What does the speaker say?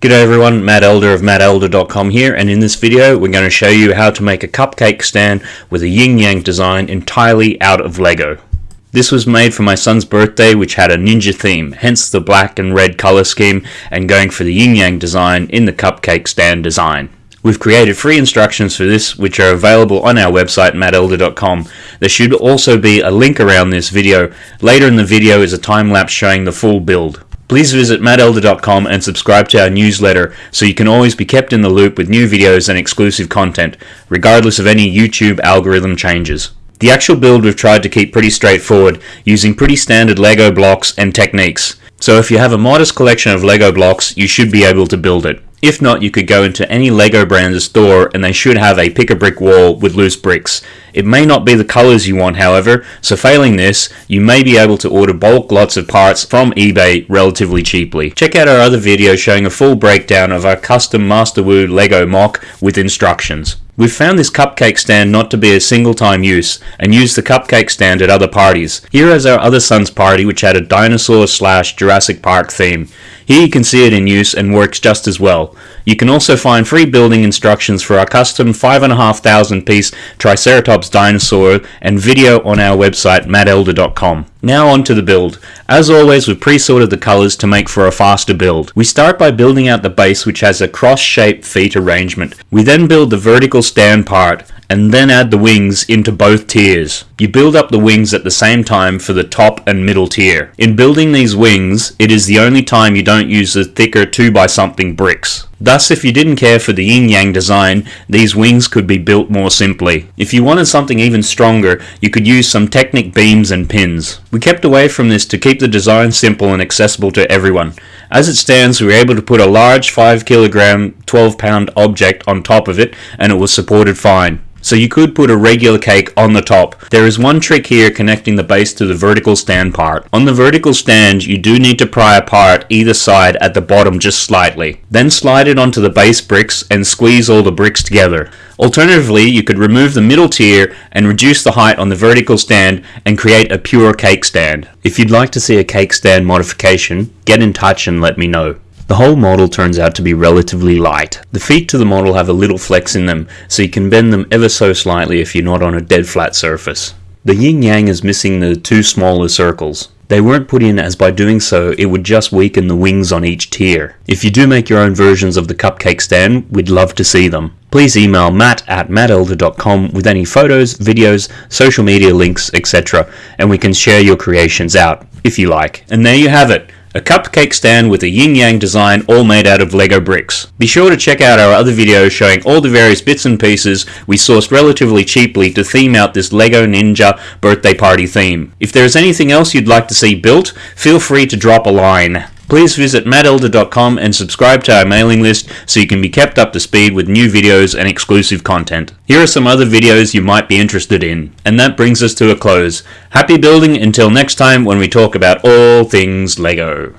G'day everyone, Matt Elder of mattelder.com here and in this video we're going to show you how to make a cupcake stand with a yin yang design entirely out of Lego. This was made for my son's birthday which had a ninja theme, hence the black and red color scheme and going for the yin yang design in the cupcake stand design. We've created free instructions for this which are available on our website mattelder.com. There should also be a link around this video. Later in the video is a time lapse showing the full build. Please visit mattelder.com and subscribe to our newsletter so you can always be kept in the loop with new videos and exclusive content, regardless of any YouTube algorithm changes. The actual build we've tried to keep pretty straightforward, using pretty standard LEGO blocks and techniques. So if you have a modest collection of LEGO blocks, you should be able to build it. If not, you could go into any LEGO branded store and they should have a pick a brick wall with loose bricks. It may not be the colors you want however, so failing this, you may be able to order bulk lots of parts from eBay relatively cheaply. Check out our other video showing a full breakdown of our custom Master Masterwoo LEGO MOC with instructions. We've found this cupcake stand not to be a single time use and used the cupcake stand at other parties. Here is our other son's party which had a dinosaur slash Jurassic Park theme. Here you can see it in use and works just as well. You can also find free building instructions for our custom 5,500 piece Triceratops dinosaur and video on our website mattelder.com. Now on to the build. As always we've pre-sorted the colours to make for a faster build. We start by building out the base which has a cross-shaped feet arrangement. We then build the vertical stand part and then add the wings into both tiers. You build up the wings at the same time for the top and middle tier. In building these wings, it is the only time you don't use the thicker 2 by something bricks. Thus, if you didn't care for the yin-yang design, these wings could be built more simply. If you wanted something even stronger, you could use some Technic beams and pins. We kept away from this to keep the design simple and accessible to everyone. As it stands, we were able to put a large 5 kilogram, 12 pound object on top of it, and it was supported fine. So you could put a regular cake on the top. There is one trick here connecting the base to the vertical stand part. On the vertical stand, you do need to pry apart either side at the bottom just slightly. Then slide it onto the base bricks and squeeze all the bricks together. Alternatively, you could remove the middle tier and reduce the height on the vertical stand and create a pure cake stand. If you'd like to see a cake stand modification, get in touch and let me know. The whole model turns out to be relatively light. The feet to the model have a little flex in them, so you can bend them ever so slightly if you're not on a dead flat surface. The yin yang is missing the two smaller circles. They weren't put in as by doing so it would just weaken the wings on each tier. If you do make your own versions of the cupcake stand, we'd love to see them. Please email matt at mattelder.com with any photos, videos, social media links, etc. and we can share your creations out, if you like. And there you have it a cupcake stand with a yin-yang design all made out of Lego bricks. Be sure to check out our other videos showing all the various bits and pieces we sourced relatively cheaply to theme out this Lego Ninja birthday party theme. If there is anything else you'd like to see built, feel free to drop a line. Please visit mattelder.com and subscribe to our mailing list so you can be kept up to speed with new videos and exclusive content. Here are some other videos you might be interested in. And that brings us to a close. Happy building until next time when we talk about all things LEGO.